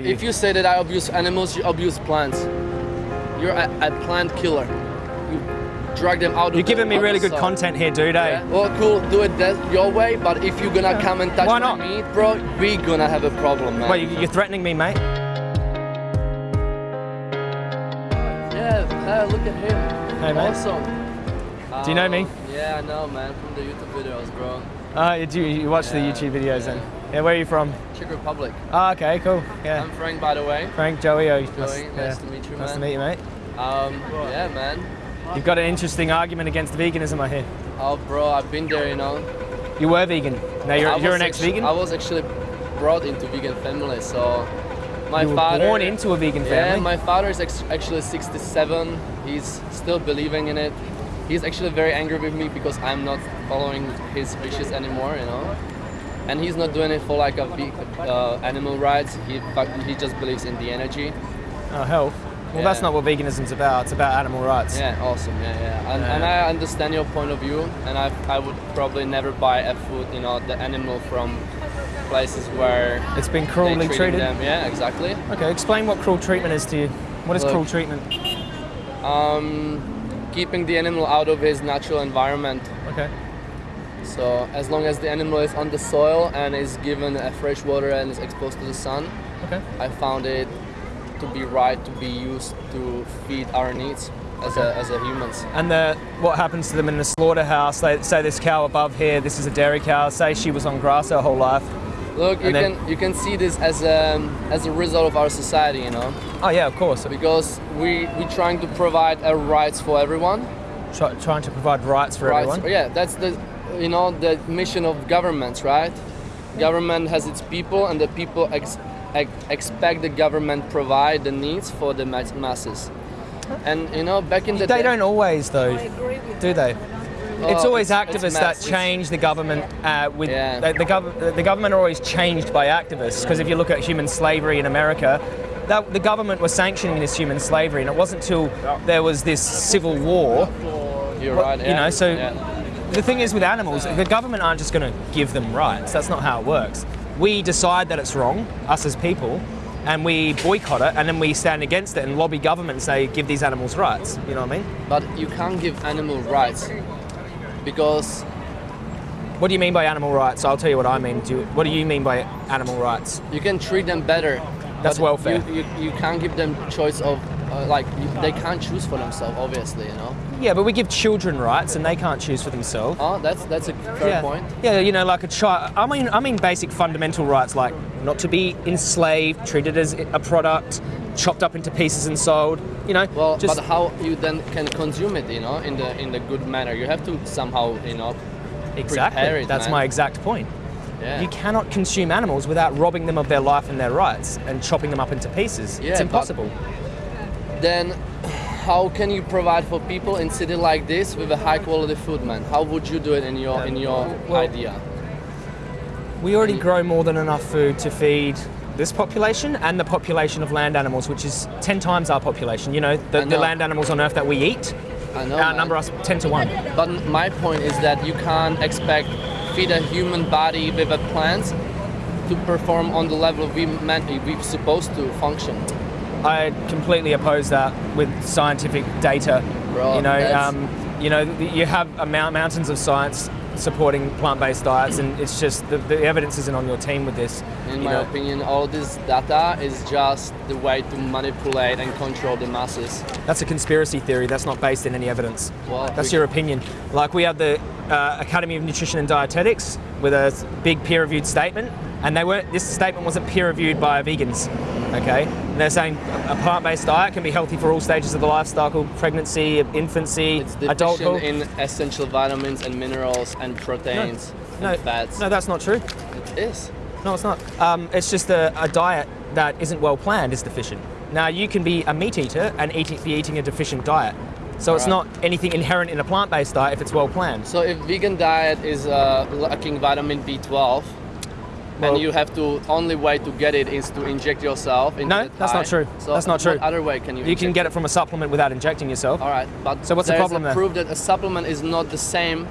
if you say that I abuse animals, you abuse plants. You're a, a plant killer. You drag them out. You're giving me really good content here, dude. eh? Yeah. Well, cool. Do it that your way. But if you're gonna come and touch Why not? meat, bro, we're gonna have a problem, man. Wait, you- you're threatening me, mate? Yeah. Hey, look at him. Hey, mate. Awesome. Do you know me? Um, Yeah, I know, man. From the YouTube videos, bro. Uh, you, do, you watch the YouTube videos yeah. then? Yeah, where are you from? Czech Republic. Oh, okay, cool. Yeah. I'm Frank, by the way. Frank, Joey. Oh, Joey, nice to meet you, man. Nice to meet you, mate. Um, yeah, man. You've got an interesting argument against veganism, I hear. Oh, bro, I've been there, you know. You were vegan. Now you're, you're an ex-vegan. I was actually brought into vegan family, so my you were father. born into a vegan family. Yeah, my father is actually 67. He's still believing in it. He's actually very angry with me because I'm not following his wishes anymore, you know. And he's not doing it for like a big uh, animal rights. He he just believes in the energy. oh, health. Well, that's not what veganism's about. It's about animal rights. Yeah, awesome. Yeah, yeah. And, and I understand your point of view, and I, I would probably never buy a food, you know, the animal from places where It's been cruelly treated. them. Yeah, exactly. Okay, explain what cruel treatment is to you. What is Look. cruel treatment? Um, keeping the animal out of his natural environment. Okay. So as long as the animal is on the soil and is given a fresh water and is exposed to the sun, Okay. I found it to be right to be used to feed our needs as a, as a humans. And the, what happens to them in the slaughterhouse? They say this cow above here, this is a dairy cow. Say she was on grass her whole life. Look, you then- can you can see this as a as a result of our society, you know, Oh yeah, of course. because we we trying to provide a rights for everyone. Try, trying to provide rights for rights, everyone. yeah, that's the you know the mission of governments, right? Government has its people, and the people ex, ex, expect the government provide the needs for the mass- masses. And you know, back in the They don't always though, do they? it's Oh, always it's- it's activists that change the government uh, with Yeah. the, the, gov- the government are always changed by activists because if you look at human slavery in America that, the government was sanctioning this human slavery and it wasn't until there was this civil war You're right. you know, so- yeah. The thing is with animals the government aren't just going to give them rights that's not how it works we decide that it's wrong us as people and we boycott it and then we stand against it and lobby government and say give these animals rights you know what I mean but you can't give animal rights because What do you mean by animal rights? I'll tell you what I mean. Do you, what do you mean by animal rights? you can treat them better. That's welfare. You, you, you can't give them choice of Uh, like they can't choose for themselves, obviously. You know. Yeah, but we give children rights and they can't choose for themselves. Oh, that's that's a fair yeah. point. Yeah, you know, like a child. I mean, I mean, basic fundamental rights like not to be enslaved, treated as a product, chopped up into pieces and sold. You know, Well, just but how you then can consume it, you know, in the in the good manner? You have to somehow, you know, exactly. prepare it, That's man. my exact point. yeah. You cannot consume animals without robbing them of their life and their rights and chopping them up into pieces. Yeah, it's but- impossible. Then how can you provide for people in city like this with a high quality food, man? How would you do it in your in your Well- idea? We already grow more than enough food to feed this population and the population of land animals, which is 10 times our population. You know, the, I the land animals on Earth that we eat I know. outnumber man. us 10 to 1. But my point is that you can't expect feed a human body with a plant to perform on the level we meant we're supposed to function. I completely oppose that with scientific data. Bro, you know, um, you know, you have mountains of science supporting plant-based diets, and it's just the, the evidence isn't on your team with this. In my know. opinion, all this data is just the way to manipulate and control the masses. That's a conspiracy theory. That's not based in any evidence. Well, That's your opinion. Like we have the uh, Academy of Nutrition and Dietetics with a big peer-reviewed statement, and they weren't. This statement wasn't peer-reviewed by vegans. Okay, and they're saying a plant-based diet can be healthy for all stages of the life cycle: pregnancy, infancy, It's deficient adulthood. in essential vitamins and minerals and proteins no, and fats. no, that's not true. It is. No, it's not. Um, it's just a, a diet that isn't well planned is deficient. Now you can be a meat eater and eat, be eating a deficient diet. So it's not anything inherent in a plant-based diet if it's well planned. So if vegan diet is uh, lacking vitamin B12, Well- and you have to only way to get it is to inject yourself. Into No, the that's not true. So That's not true. What other way can you? You can get it from a supplement without injecting yourself. All right, but So what's the there's problem a there? proof that a supplement is not the same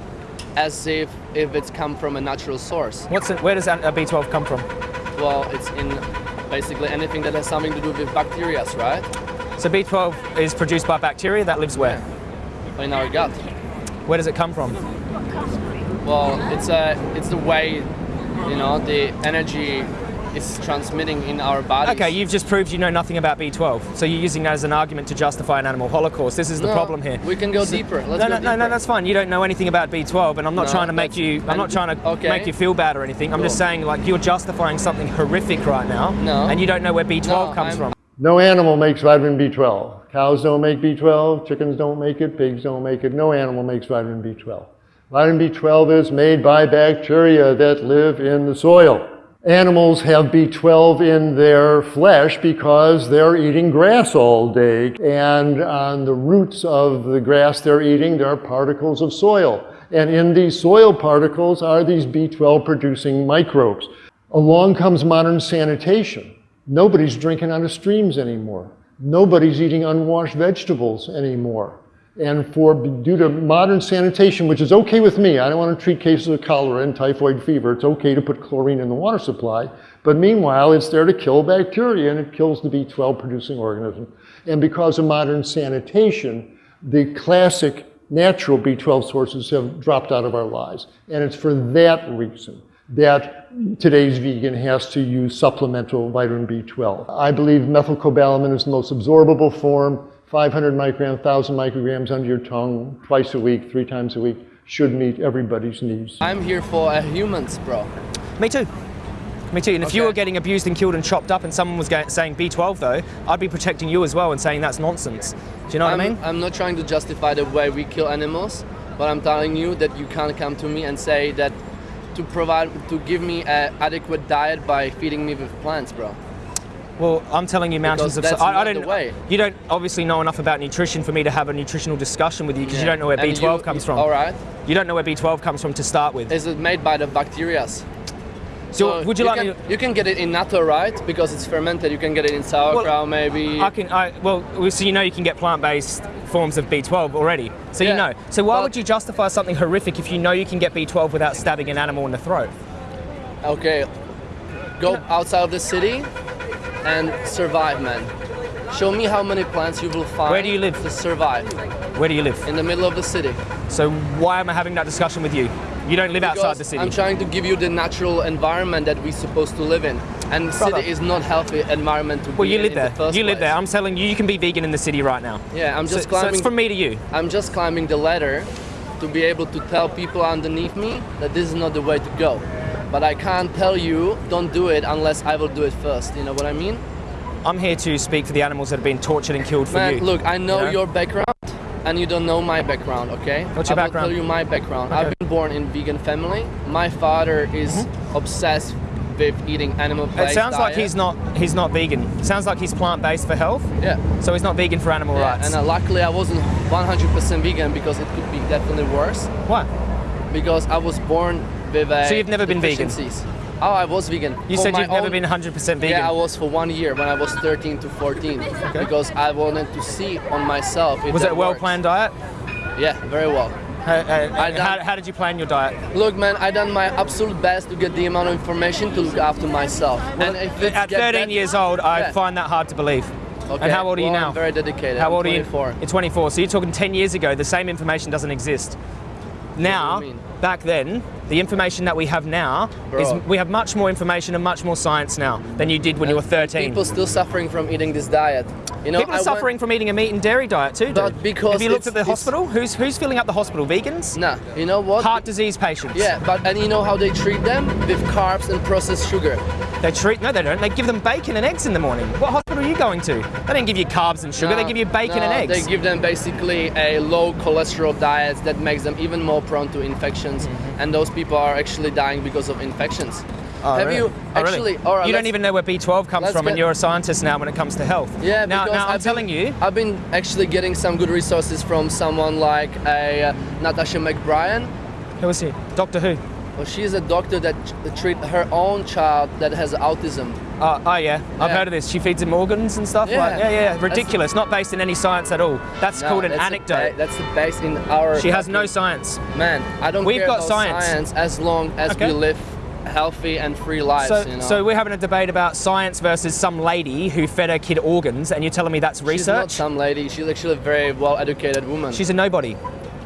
as if if it's come from a natural source. What's it, where does a uh, B12 come from? Well, it's in basically anything that has something to do with bacteria, right? So B12 is produced by bacteria that lives where? In our gut. Where does it come from? Well, it's a it's the way, you know, the energy is transmitting in our bodies. Okay, you've just proved you know nothing about B12. So you're using that as an argument to justify an animal holocaust. This is the No, problem here. We can go deeper. Let's no, go no, no, no, that's fine. You don't know anything about B12, and I'm not No, trying to make you. I'm not trying to okay. make you feel bad or anything. I'm just saying, like, you're justifying something horrific right now, No. and you don't know where B12 No, comes I'm- from. No animal makes vitamin B12. Cows don't make B12, chickens don't make it, pigs don't make it. No animal makes vitamin B12. Vitamin B12 is made by bacteria that live in the soil. Animals have B12 in their flesh because they're eating grass all day. And on the roots of the grass they're eating, there are particles of soil. And in these soil particles are these B12 producing microbes. Along comes modern sanitation. Nobody's drinking out of streams anymore. Nobody's eating unwashed vegetables anymore. And for due to modern sanitation, which is okay with me, I don't want to treat cases of cholera and typhoid fever. It's okay to put chlorine in the water supply. But meanwhile, it's there to kill bacteria and it kills the B12 producing organism. And because of modern sanitation, the classic natural B12 sources have dropped out of our lives. And it's for that reason that today's vegan has to use supplemental vitamin B12. I believe methylcobalamin is the most absorbable form. 500 micrograms, 1,000 micrograms under your tongue twice a week, three times a week should meet everybody's needs. I'm here for uh, humans, bro. Me too. Me too. And if you were getting abused and killed and chopped up, and someone was going, saying B12 though, I'd be protecting you as well and saying that's nonsense. Do you know what I'm, I mean? I'm not trying to justify the way we kill animals, but I'm telling you that you can't come to me and say that to provide to give me an adequate diet by feeding me with plants, bro. Well, I'm telling you, mountains Because of. that's I, I don't. way. You don't obviously know enough about nutrition for me to have a nutritional discussion with you because you don't know where And B12 you- comes from. All right. You don't know where B12 comes from to start with. Is it made by the bacteria? So, would you, like can? To, You can get it in natto, right? Because it's fermented. You can get it in sauerkraut, maybe. I can. I, well, so you know you can get plant-based forms of B12 already. So you know. So why but- would you justify something horrific if you know you can get B12 without stabbing an animal in the throat? Okay, go outside of the city and survive, man. Show me how many plants you will find. Where do you live? To survive Where do you live? in the middle of the city. So why am I having that discussion with you? You don't live outside the city. I'm trying to give you the natural environment that we're supposed to live in, and Brother. city is not healthy environment to well, be you live there. the You live there. I'm telling you, you can be vegan in the city right now. Yeah, I'm just so climbing. it's from me to you. I'm just climbing the ladder to be able to tell people underneath me that this is not the way to go. But I can't tell you don't do it unless I will do it first. You know what I mean? I'm here to speak for the animals that have been tortured and killed for Man, you. look, I know, you know? your background, and you don't know my background. Okay? What's your I background? will tell you my background. Okay. I've been born in vegan family. My father is obsessed with eating animal It based sounds like he's not he's not vegan. Sounds like he's plant-based for health. Yeah. So he's not vegan for animal Yeah, rights. and uh, luckily I wasn't 100% vegan because it could be definitely worse. Why? Because I was born with a So you've never been vegan? Oh, I was vegan. You For said you've never own- been 100% vegan. Yeah, I was for one year when I was 13 to 14 because I wanted to see on myself. If was that it a well-planned diet? Yeah, very well. Uh, uh, how, done- how did you plan your diet? Look, man, I done my absolute best to get the amount of information to look after myself. it's At 13 that- years old, I Yeah. find that hard to believe. Okay, And how old are you now? I'm very dedicated. How old are you? 24. You're 24. So you're talking 10 years ago. The same information doesn't exist. Now, do you mean? Back then, the information that we have now is we have much more information and much more science now than you did when you were 13. People still suffering from eating this diet. You know, People are I suffering from eating a meat and dairy diet too, dude. But because have you looked at the hospital? Who's who's filling up the hospital? Vegans? Nah, you know what? Heart disease patients. Yeah, but and you know how they treat them with carbs and processed sugar. They treat no, they don't. They give them bacon and eggs in the morning. What hospital are you going to? They don't give you carbs and sugar. they give you bacon no, and eggs. They give them basically a low cholesterol diet that makes them even more prone to infections, Mm-hmm. and those people are actually dying because of infections. Oh, Have really? you Oh, really? actually? All right, you don't even know where B12 comes from, and you're a scientist now when it comes to health. Yeah, Now, because now I'm been- telling you. I've been actually getting some good resources from someone like a uh, Natasha McBride. Who is he? Doctor Who? Well, she's a doctor that ch- treat her own child that has autism. Oh, oh yeah, I've Yeah. heard of this. She feeds him organs and stuff. Yeah. Like, yeah, yeah. That's- Ridiculous. Not based in any science at all. That's No, called an that's anecdote. that's the base in our. she has no science. Man, I don't We've care got science. science as long as Okay. we live healthy and free lives. So, you know? so we're having a debate about science versus some lady who fed her kid organs, and you're telling me that's research? She's not some lady. She's actually a very well-educated woman. She's a nobody.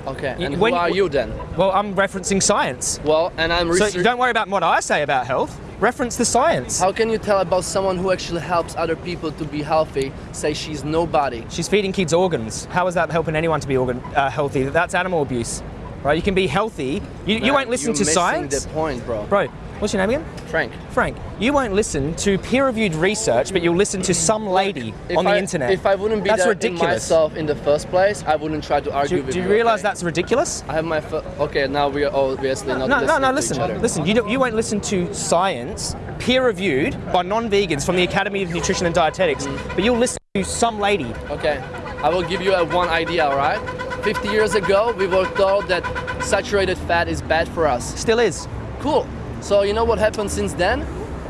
Okay. And when- who are you then? Well, I'm referencing science. Well, and I'm So don't worry about what I say about health. Reference the science. How can you tell about someone who actually helps other people to be healthy? Say she's nobody. She's feeding kids organs. How is that helping anyone to be organ uh, healthy? That's animal abuse, right? You can be healthy. You, you won't listen you're to missing science, the point, bro. bro. What's your name again? Frank. Frank. You won't listen to peer-reviewed research, but you'll listen to some lady If on the I, internet. If I wouldn't be that's that in ridiculous. myself in the first place, I wouldn't try to argue do, with do you. Do you realize okay? that's ridiculous? I have my okay. Now we are obviously not No, no, listening no. to Listen, each other. listen. You don't, you won't listen to science, peer-reviewed by non-vegans from the Academy of Nutrition and Dietetics, Mm. but you'll listen to some lady. Okay, I will give you a one idea. All right. 50 years ago, we were told that saturated fat is bad for us. Still is. Cool. So you know what happened since then?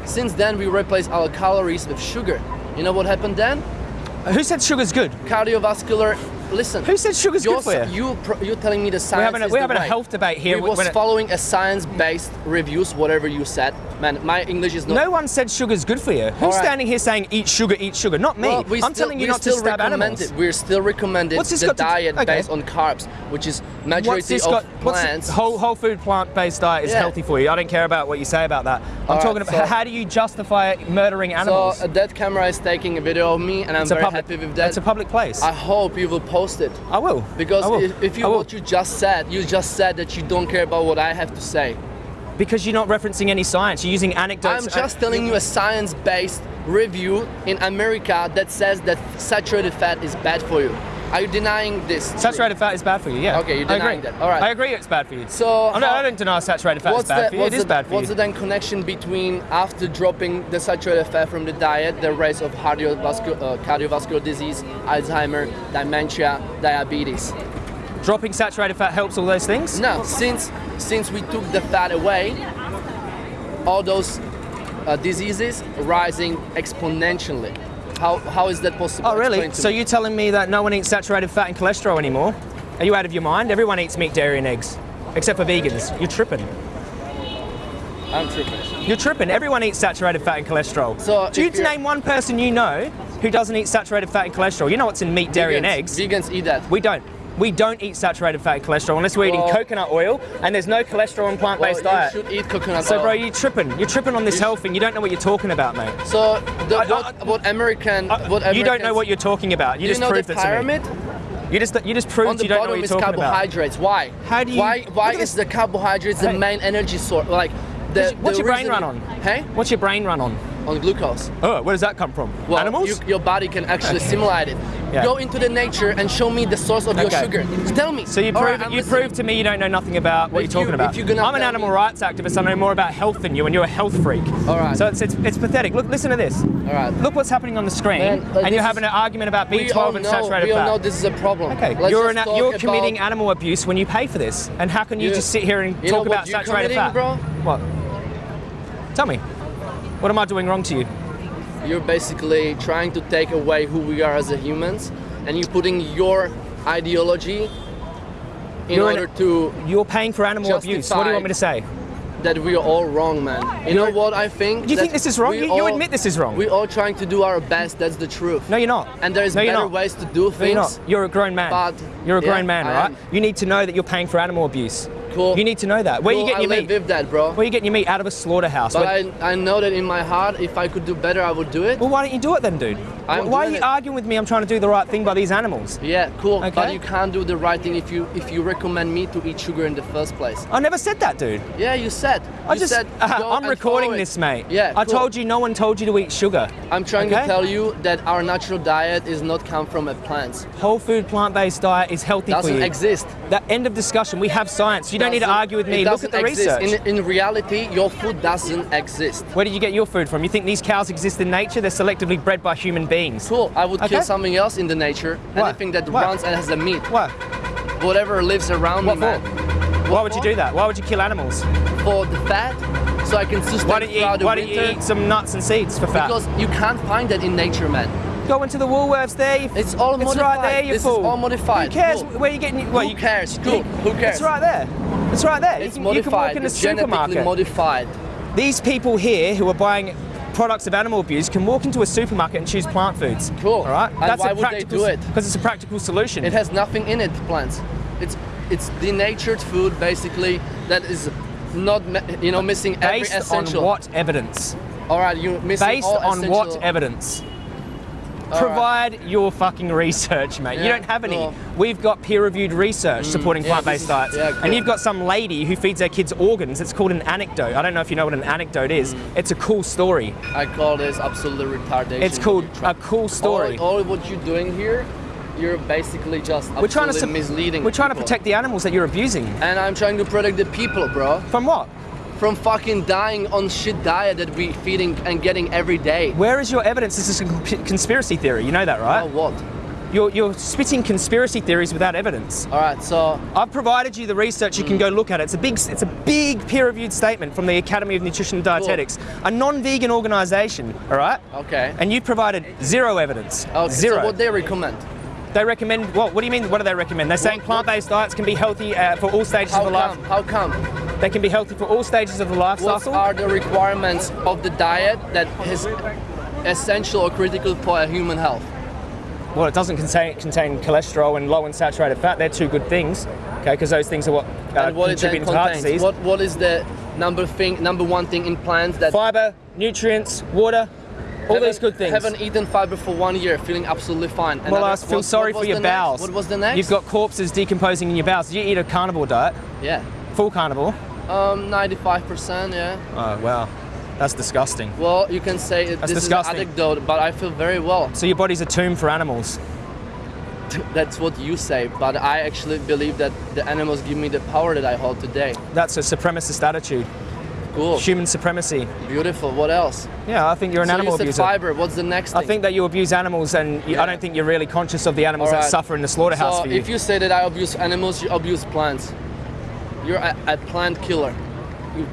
Since then, we replaced our calories with sugar. You know what happened then? Who said sugar's good? Cardiovascular. Listen. Who said sugar's good for you? You you're telling me the science We're having a, we're having a health debate here. We was following a science-based reviews, whatever you said. Man, my English is not. no one said sugar's good for you. Who's right. standing here saying eat sugar, eat sugar? Not me. Well, we I'm still, telling you not to still stab recommend animals. It. We're still recommended What's this the got to diet okay. based on carbs, which is majority of got? What's plants. whole whole food plant based diet is Yeah. healthy for you. I don't care about what you say about that. I'm All right, talking about so- how do you justify murdering animals? So that camera is taking a video of me, and I'm very public. happy with that. It's a public place. I hope you will post it I will. because I will. if, if you what you just said, you just said that you don't care about what I have to say. because you're not referencing any science. You're using anecdotes. I'm just telling you a science-based review in America that says that saturated fat is bad for you. Are you denying this? Saturated fat is bad for you. Yeah. Okay, you're denying that. All right. I agree. It's bad for you. So I don't, I don't deny saturated fat is bad the, for you. what's It is the, bad for what's you. the then connection between after dropping the saturated fat from the diet, the rise of cardiovascular, uh, cardiovascular disease, Alzheimer, dementia, diabetes? Dropping saturated fat helps all those things. No, since since we took the fat away, all those uh, diseases rising exponentially. How, how is that possible? Oh, really? So me. you're telling me that no one eats saturated fat and cholesterol anymore? Are you out of your mind? Everyone eats meat, dairy, and eggs, except for vegans. You're tripping. I'm tripping. You're tripping. Everyone eats saturated fat and cholesterol. So Do you name one person you know who doesn't eat saturated fat and cholesterol? You know what's in meat, dairy, and eggs. Vegans eat that. We don't. We don't eat saturated fat cholesterol unless we're Well- eating coconut oil and there's no cholesterol in plant-based you diet. should eat coconut So, oil. bro, you're tripping. You're tripping on this You health thing. You don't know what you're talking about, mate. So the, I- I- what, what American, Uh, what you don't know what you're talking about. You you just know proved the it to me. pyramid? You just you just proved you don't know what you're talking about. On the bottom is carbohydrates. Why? How do you- Why? Why is the carbohydrates the main energy source? Like the. What's the your brain run on? Hey, What's your brain run on? on glucose. Oh, where does that come from? Well, Animals? you- your body can actually simulate it. Yeah. Go into the nature and show me the source of your sugar. Tell me. so you prove right, you prove to me you don't know nothing about what If you're talking you- about. if you're I'm an animal me- rights activist. I know more about health than you, and you're a health freak. All right. So it's, it's, it's pathetic. Look, listen to this. All right. Look what's happening on the screen, Man, like and you're having an argument about We all B12 and know, saturated we all fat. know this is a problem. Okay, Let's you're, an, you're committing animal abuse when you pay for this. And how can you, You- just sit here and talk about saturated fat? bro? What? Tell me. What am I doing wrong to you? You're basically trying to take away who we are as a humans, and you're putting your ideology in You're an- order to You're paying for animal abuse. What do you want me to say? that we are all wrong, man. You know what I think? Do you think this is wrong? You, you admit this is wrong. We all trying to do our best. That's the truth. no, you're not. And there's no, better not. ways to do No, things. you're not. You're a grown man. But- you're a Yeah, grown man, right? You need to know that you're paying for animal abuse. Cool. You need to know that. Where Cool, you getting I your live meat? with that, bro. Where you getting your meat out of a slaughterhouse? But Where- I, I know that in my heart, if I could do better, I would do it. well, why don't you do it then, dude? I'm why are you it. arguing with me? I'm trying to do the right thing by these animals. Yeah, cool. But you can't do the right thing if you if you recommend me to eat sugar in the first place. I never said that, dude. Yeah, you said. I You just, said uh, I'm recording this, mate. Yeah, I cool. told you no one told you to eat sugar. I'm trying Okay? to tell you that our natural diet is not come from a plant. Whole food, plant-based diet is healthy Doesn't for you. exist. That end of discussion. We have science. You don't need to argue with it me. Look at the exist. research. In, in reality, your food doesn't exist. Where did you get your food from? You think these cows exist in nature? They're selectively bred by human beings. Cool. I would kill something else in the nature. What? Anything that What? runs and has a meat. What? Whatever lives around What me, for? man. Why would you do that? Why would you kill animals? For the fat, so I can sustain Why don't you throughout eat, the why don't you eat some nuts and seeds for fat? Because you can't find that in nature, man. Go into the Woolworths there. You, It's all it's modified. right there. You This is fool. all modified. Who cares? Cool. Where you getting? Well, Who you, cares? Cool. Who cares? It's right there. It's right there. It's you, can, you can walk modified. in the it's supermarket. modified. These people here who are buying products of animal abuse can walk into a supermarket and choose plant foods. Cool. All right. And why would they do it? Because it's a practical solution. It has nothing in it, plants. It's it's denatured food basically that is not you know missing every Based essential. on what evidence? All right, you missing Based on what evidence? All right. Provide your fucking research, mate. you don't have any. cool. We've got peer-reviewed research supporting yeah, plant-based diets, yeah, and you've got some lady who feeds her kids organs. It's called an anecdote. I don't know if you know what an anecdote is. Mm. It's a cool story. I call this absolute retardation. It's called a cool story. All, all what you're doing here, you're basically just we're trying to misleading. We're trying to protect the animals that you're abusing. And I'm trying to protect the people, bro, From what? From fucking dying on shit diet that we're feeding and getting every day. Where is your evidence? This is a conspiracy theory. You know that, Oh, right? what? You're, you're spitting conspiracy theories without evidence. All right, so I've provided you the research. You can go look at it. It's a big, it's a big peer-reviewed statement from the Academy of Nutrition and Dietetics, a non-vegan organisation. All right. okay. And you provided zero evidence. Okay, Zero. So what they recommend? they recommend. What? What do you mean? What do they recommend? They're saying plant-based diets can be healthy uh, for all stages How of the life. come? How come? They can be healthy for all stages of the life What cycle. are the requirements of the diet that is essential or critical for human health? Well, it doesn't contain, contain cholesterol and low unsaturated fat. They're two good things, okay? Because those things are what uh, what contribute to heart disease. What what is the number thing, number one thing in plants that Fiber, nutrients, water, all haven't- these good things. Haven't eaten fiber for one year, feeling absolutely fine. And well, I feel what- sorry what for your the next? bowels. What was the next? You've got corpses decomposing in your bowels. Did you eat a carnivore diet? yeah, Full carnivore? Um, 95%. Yeah. Oh, wow. That's disgusting. Well, you can say it, That's this disgusting. is an anecdote, but I feel very well. So your body's a tomb for animals. That's what you say, but I actually believe that the animals give me the power that I hold today. That's a supremacist attitude. Cool. Human supremacy. Beautiful. What else? Yeah, I think you're an so animal you said abuser. fiber. What's the next I think that you abuse animals, and you, I don't think you're really conscious of the animals that suffer in the slaughterhouse so for you. if you say that I abuse animals, you abuse plants. You're a, a plant killer. You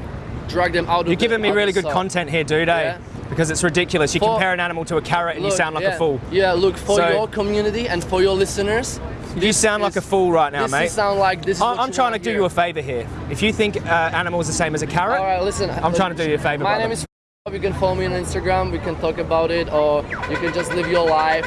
drag them out of You're the- giving me really good content here, dude, eh? Yeah. Because it's ridiculous. You For- compare an animal to a carrot and you sound like yeah, a fool. Yeah, look for So- your community and for your listeners. You sound like a fool right now, this mate. Is sound like this. I- what I'm trying to do hear. you a favour here. If you think uh, animal is the same as a carrot, All right, listen. I'm trying to do you a favour, My brother. name is. You can follow me on Instagram. We can talk about it, or you can just live your life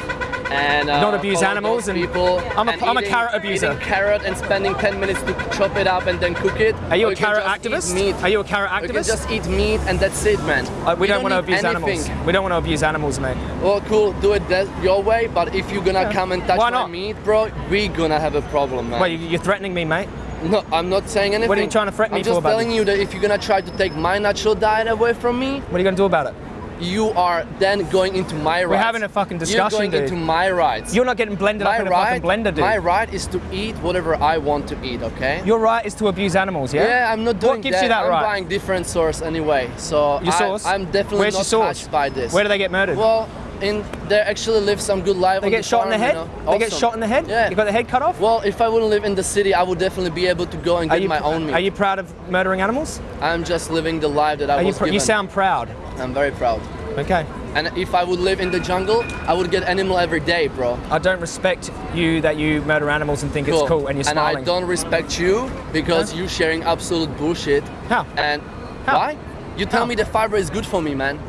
and uh, Not abuse animals and- people. I'm a- and I'm a carrot abuser. Carrot and spending 10 minutes to chop it up and then cook it. are you Or a carrot activist? Meat. Are you a carrot You can activist? just eat meat and that's it, man. Uh, we You don't, want to abuse anything. animals. We don't want to abuse animals, mate. Well, cool. Do it that your way. But if you're gonna Yeah. come and touch Why my meat, bro, we gonna have a problem, man. Well, you- you're threatening me, mate. No, I'm not saying anything. What are you trying to threaten me? I'm me just for, buddy? telling you that if you're gonna try to take my natural diet away from me, What are you going to do about it? You are then going into my rights. We're having a fucking discussion, You're going dude. into my rights. You're not getting blended my up in a right, fucking blender, dude. my right is to eat whatever I want to eat. Okay. Your right is to abuse animals, yeah? yeah, I'm not doing that. What gives that. you that I'm right? buying different source anyway, so Your I, source? I'm definitely Where's not your source? touched by this. Where do they get murdered? Well, in they actually live some good life. they get the shot in the head? you know. They get shot in the head? Yeah. You got the head cut off? Well, if I wouldn't live in the city, I would definitely be able to go and are get my own meat. Are you proud of murdering animals? I'm just living the life that I Are you, was pr- given. you sound proud. I'm very proud. Okay. And if I would live in the jungle, I would get animal every day, bro. I don't respect you that you murder animals and think it's cool and you're smiling. and. I don't respect you because Huh? you sharing absolute bullshit. How? And How? why? You tell How? me the fiber is good for me, man.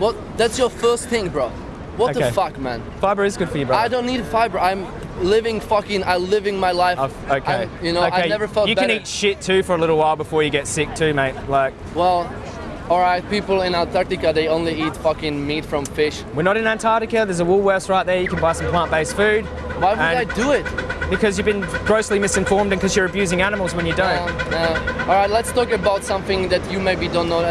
What? That's your first thing, bro. What Okay. the fuck, man? Fiber is good for you, brother. I don't need fiber. I'm living fucking. I'm living my life. I've- okay. I'm- you know, okay. I never felt You better. can eat shit too for a little while before you get sick too, mate. Like, Well, all right. People in Antarctica they only eat fucking meat from fish. we're not in Antarctica. There's a Woolworths right there. You can buy some plant-based food. Why would I do it? Because you've been grossly misinformed and because you're abusing animals when you don't. No, no. All right, let's talk about something that you maybe don't know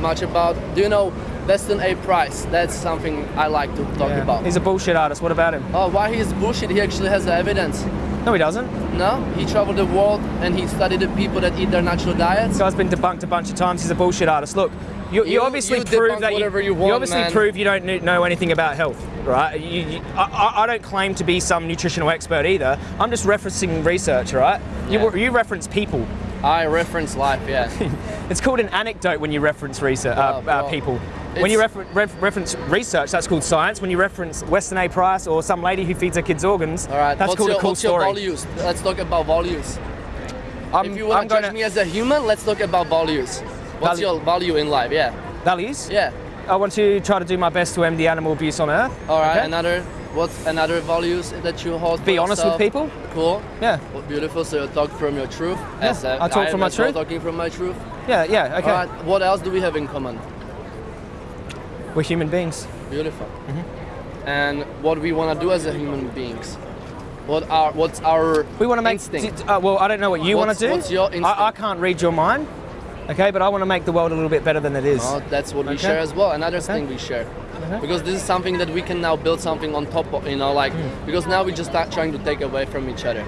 much about. Do you know Weston A. Price? That's something I like to talk Yeah. about. He's a bullshit artist. What about him? Oh, why he is bullshit? He actually has the evidence. No, he doesn't. No, he traveled the world and he studied the people that eat their natural diets. This guy's been debunked a bunch of times. He's a bullshit artist. Look, you, you, You- obviously you prove that whatever you want, you obviously man. prove you don't know anything about health, right? You, you, I, I- I don't claim to be some nutritional expert either. I'm just referencing research, right? You, you reference people. I reference life, yeah. It's called an anecdote when you reference research, uh, Oh, uh, people. When you refer- ref- reference research, that's called science. When you reference Weston A. Price or some lady who feeds her kids organs, All right, that's what's called your, a cool what's story. your values? Let's talk about values. I'm, if you I'm want to judge me as a human, let's talk about values. What's Value- your value in life? Yeah. Values? Yeah. I want to try to do my best to end the animal abuse on Earth. All right. Okay? Another. What's another values that you hold? Be honest with people. Cool. Yeah, Well, beautiful. So you talk from your truth. Yeah, As, uh, I talk from my truth. Talking from my truth. Yeah, yeah. Okay. Right. What else do we have in common? We're human beings. Beautiful. Mm-hmm. And what we want to do as a human beings. What are what's our We want to make. instinct? uh, well, I don't know what you want to do. what's your I, I can't read your mind. Okay, but I want to make the world a little bit better than it is. Oh, that's what we share as well. Another Okay. thing we share. Okay. Because this is something that we can now build something on top of, you know, like, Hmm. because now we're just start trying to take away from each other.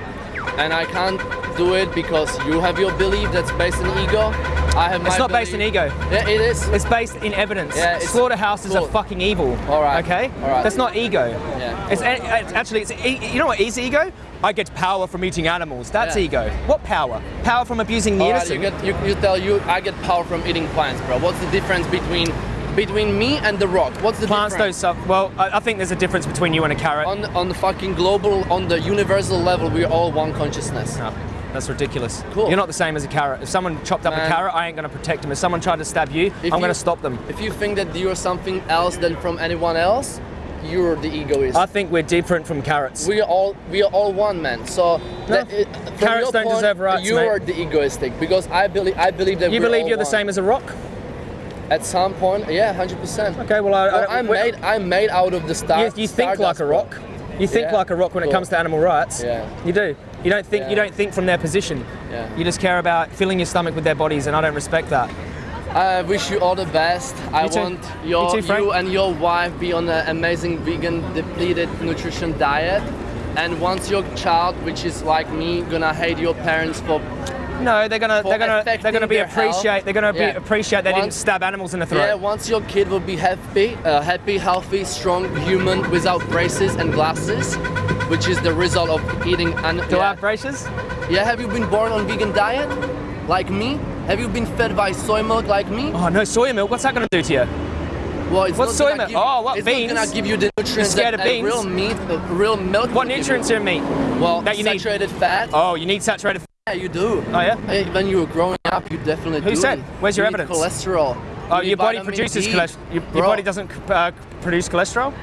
And I can't do it because you have your belief that's based in ego. I have my It's not based in ego. Yeah, it is. It's based in evidence. Yeah, Slaughterhouses cool. are fucking evil. All right, Okay. all right. That's not ego. Yeah. It's, it's actually it's you know what is ego? I get power from eating animals. That's Yeah. ego. What power? Power from abusing the All right, innocent. you, get, you, you tell you, I get power from eating plants, bro. What's the difference between between me and the rock? What's the Plants don't suck. Well, I, I think there's a difference between you and a carrot. On, on the fucking global, on the universal level, we're all one consciousness. No, that's ridiculous. Cool. You're not the same as a carrot. If someone chopped up a carrot, I ain't going to protect them. If someone tried to stab you, If I'm you- going to stop them. If you think that you're something else than from anyone else, you're the egoist. I think we're different from carrots. we are all we are all one man. So that, it, Carrots don't point, deserve rights, You mate. are the egoistic because I believe I believe that you we're believe you're the same as a rock? At some point, yeah, hundred percent. Okay, well, I, Well, I, I'm made I'm made out of the star. You, you think like a bro. rock. You think Yeah. like a rock when it comes to animal rights. Yeah. You do. You don't think. You don't think from their position. Yeah. You just care about filling your stomach with their bodies, and I don't respect that. I wish you all the best. I You too. want You your too, you and your wife be on an amazing vegan depleted nutrition diet. And once your child, which is like me, gonna hate your parents for No, they're gonna they're gonna they're gonna be appreciate they're gonna be Yeah. appreciate they didn't stab animals in the throat. Yeah, once your kid will be happy, uh, happy, healthy, strong human without braces and glasses, which is the result of eating. And Do I have braces? yeah, have you been born on vegan diet, like me? Have you been fed by soy milk like me? Oh no, soy milk. What's that gonna do to you? Well, it's What's not soy milk? give- Oh, what, it's beans? not gonna give you the nutrients that of beans? real meat, uh, real milk. What nutrients are in meat? Well, that you need? saturated fat. Oh, you need saturated. Yeah, you do. Oh yeah. When you were growing up, you definitely Who do. said? Where's your You need evidence? Cholesterol. Oh, You your body produces cholesterol. Your, your body doesn't uh, produce cholesterol.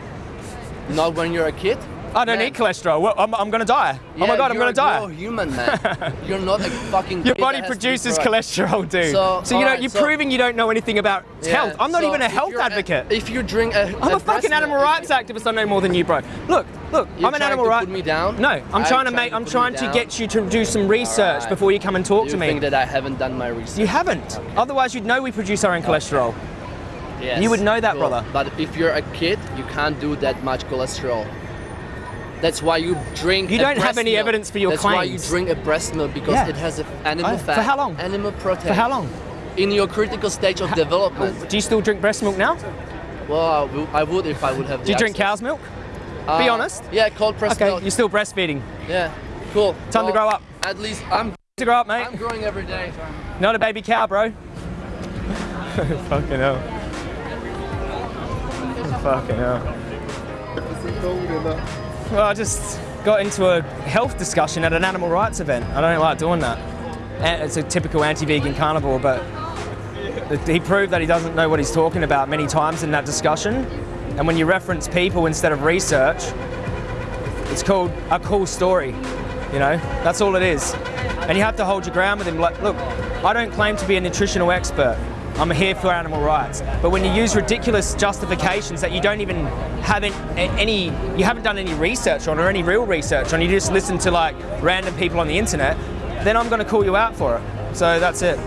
Not when you're a kid. I don't Man. need cholesterol. Well, I'm, I'm gonna die. oh my god, I'm gonna die. You're a human, man. you're not a fucking. Your body that has to be produces cholesterol, dude. So, So, you know, alright, you're so- proving you don't know anything about Yeah, health. I'm not so even a health advocate. if you drink a, I'm a, breast fucking animal rights activist. I know more than you, bro. Look, look. You're I'm an animal rights. put me down? No, I'm you trying to make. I'm trying to get you to do some research before you come and talk You to me. You think that I haven't done my research? you haven't. Otherwise, you'd know we produce our own cholesterol. Yes. You would know that, Cool. brother. But if you're a kid, you can't do that much cholesterol. That's why you drink. You don't have breast any milk. evidence for your That's why you drink a breast milk because Yeah. it has a animal Oh, for fat. how long? Animal protein. For how long? In your critical stage of development. Do you still drink breast milk now? Well, I will- I would if I would have. Do you the drink cow's milk? Uh, Be honest. Yeah, cold pressed Okay, milk. you're still breastfeeding. Yeah, cool. Time to grow up. At least I'm. To grow up, mate. I'm growing every day. Not a baby cow, bro. Fucking hell. Fucking hell. Well, I just got into a health discussion at an animal rights event. I don't like doing that. It's a typical anti-vegan carnivore, but he proved that he doesn't know what he's talking about many times in that discussion. And when you reference people instead of research, it's called a cool story. You know, that's all it is. And you have to hold your ground with him. Like, look, I don't claim to be a nutritional expert. I'm here for animal rights. But when you use ridiculous justifications that you don't even have an- any, you haven't done any research on or any real research on, you just listen to like random people on the internet, then I'm going to call you out for it. So that's it.